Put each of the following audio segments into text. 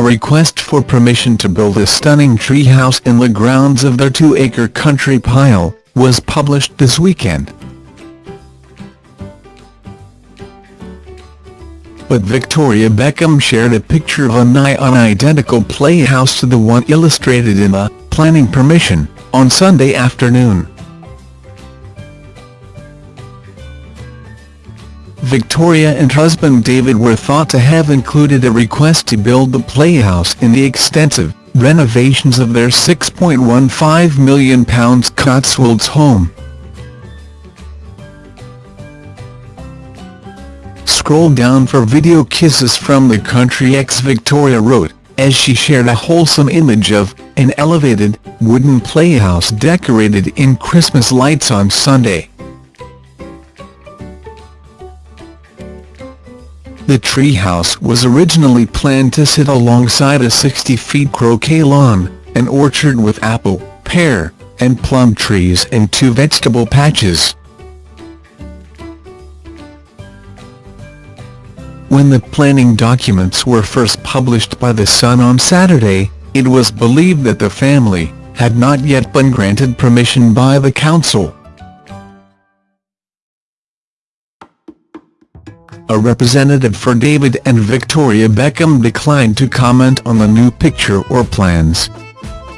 request for permission to build a stunning treehouse in the grounds of their two-acre country pile, was published this weekend. But Victoria Beckham shared a picture of a nigh-on-identical playhouse to the one illustrated in the planning permission on Sunday afternoon. Victoria and husband David were thought to have included a request to build the playhouse in the extensive renovations of their £6.15 million Cotswolds home. Scroll down for video kisses from the country ex-Victoria wrote, as she shared a wholesome image of an elevated, wooden playhouse decorated in Christmas lights on Sunday. The treehouse was originally planned to sit alongside a 60-feet croquet lawn, an orchard with apple, pear, and plum trees and two vegetable patches. When the planning documents were first published by The Sun on Saturday, it was believed that the family had not yet been granted permission by the council. A representative for David and Victoria Beckham declined to comment on the new picture or plans.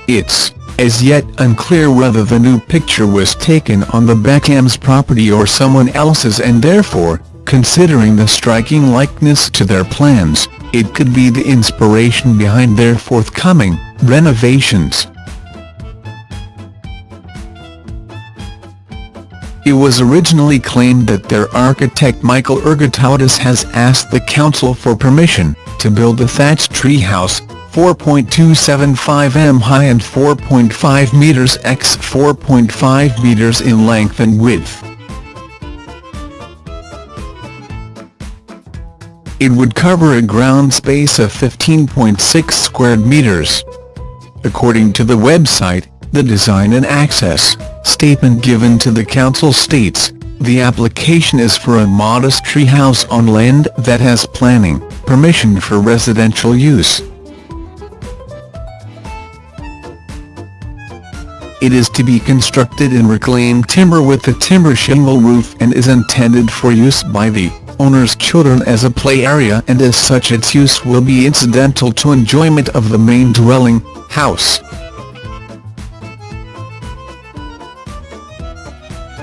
It's, as yet unclear whether the new picture was taken on the Beckhams' property or someone else's and therefore, Considering the striking likeness to their plans, it could be the inspiration behind their forthcoming renovations. It was originally claimed that their architect Michael Ergotaudis has asked the council for permission to build a thatched treehouse, 4.275 m high and 4.5 meters x 4.5 meters in length and width. It would cover a ground space of 15.6 square meters. According to the website, the design and access statement given to the council states, the application is for a modest treehouse on land that has planning, permission for residential use. It is to be constructed in reclaimed timber with a timber shingle roof and is intended for use by the owner's children as a play area and as such its use will be incidental to enjoyment of the main dwelling, house.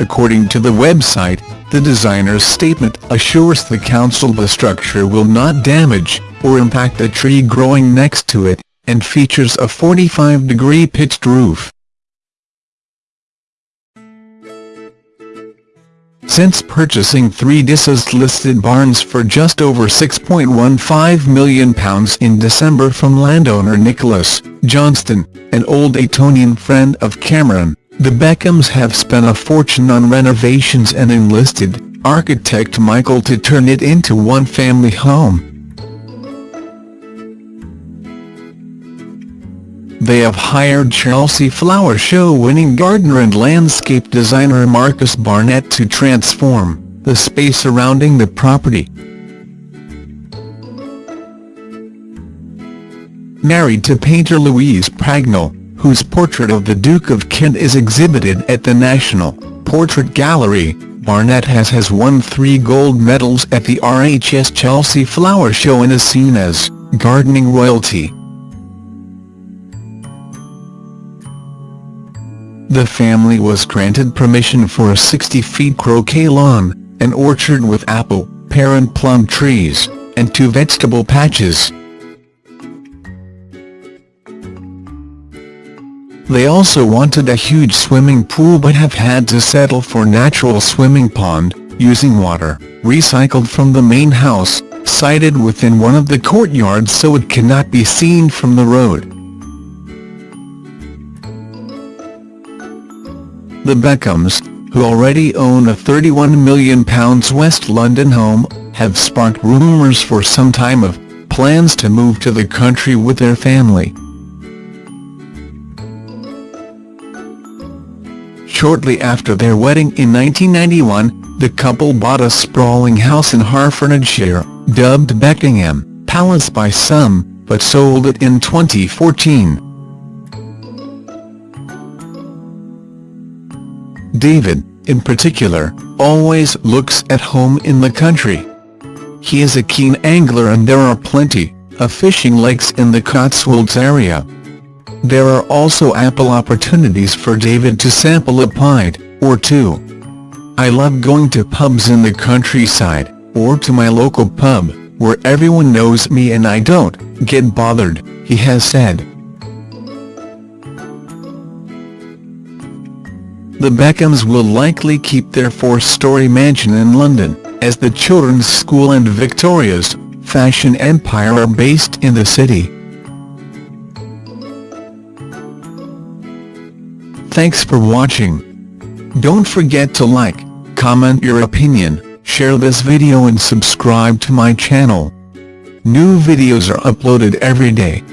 According to the website, the designer's statement assures the council the structure will not damage or impact a tree growing next to it, and features a 45-degree pitched roof. since purchasing three disused-listed barns for just over £6.15 million in December from landowner Nicholas Johnston, an old Etonian friend of Cameron. The Beckhams have spent a fortune on renovations and enlisted architect Michael to turn it into one family home. They have hired Chelsea Flower Show winning gardener and landscape designer Marcus Barnett to transform the space surrounding the property. Married to painter Louise Pragnell, whose portrait of the Duke of Kent is exhibited at the National Portrait Gallery, Barnett has has won three gold medals at the RHS Chelsea Flower Show and is seen as gardening royalty. The family was granted permission for a 60-feet croquet lawn, an orchard with apple, pear and plum trees, and two vegetable patches. They also wanted a huge swimming pool but have had to settle for natural swimming pond, using water, recycled from the main house, sited within one of the courtyards so it cannot be seen from the road. The Beckhams, who already own a £31 million West London home, have sparked rumours for some time of plans to move to the country with their family. Shortly after their wedding in 1991, the couple bought a sprawling house in Hertfordshire, dubbed Beckingham Palace by some, but sold it in 2014. David, in particular, always looks at home in the country. He is a keen angler and there are plenty of fishing lakes in the Cotswolds area. There are also ample opportunities for David to sample a pint, or two. I love going to pubs in the countryside, or to my local pub, where everyone knows me and I don't get bothered, he has said. The Beckhams will likely keep their four-storey mansion in London, as the children's school and Victoria's fashion empire are based in the city. Thanks for watching. Don't forget to like, comment your opinion, share this video and subscribe to my channel. New videos are uploaded every day.